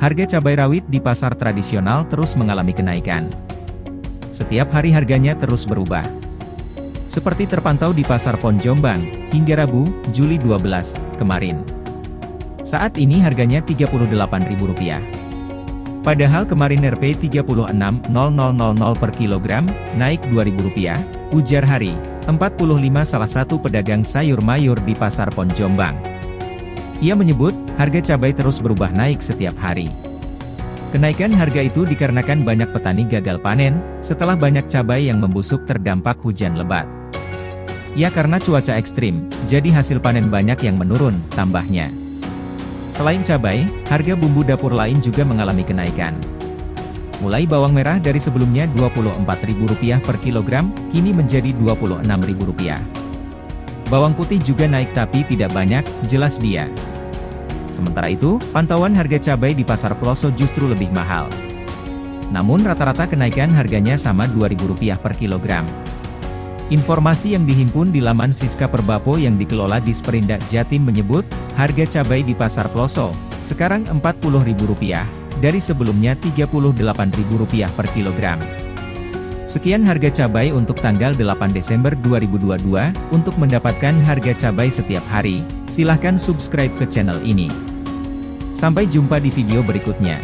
Harga cabai rawit di pasar tradisional terus mengalami kenaikan. Setiap hari harganya terus berubah. Seperti terpantau di Pasar Pon Jombang, hingga Rabu, Juli 12, kemarin. Saat ini harganya Rp38.000. Padahal kemarin Rp 36.0000 per kilogram, naik Rp2.000, ujar Hari, 45 salah satu pedagang sayur mayur di Pasar Pon Jombang. Ia menyebut, harga cabai terus berubah naik setiap hari. Kenaikan harga itu dikarenakan banyak petani gagal panen, setelah banyak cabai yang membusuk terdampak hujan lebat. Ya karena cuaca ekstrim, jadi hasil panen banyak yang menurun, tambahnya. Selain cabai, harga bumbu dapur lain juga mengalami kenaikan. Mulai bawang merah dari sebelumnya Rp24.000 per kilogram, kini menjadi Rp26.000. Bawang putih juga naik tapi tidak banyak, jelas dia. Sementara itu, pantauan harga cabai di pasar Ploso justru lebih mahal. Namun rata-rata kenaikan harganya sama Rp2.000 per kilogram. Informasi yang dihimpun di laman Siska Perbapo yang dikelola di Sperindak Jatim menyebut, harga cabai di Pasar Ploso, sekarang Rp40.000, dari sebelumnya Rp38.000 per kilogram. Sekian harga cabai untuk tanggal 8 Desember 2022, untuk mendapatkan harga cabai setiap hari, silahkan subscribe ke channel ini. Sampai jumpa di video berikutnya.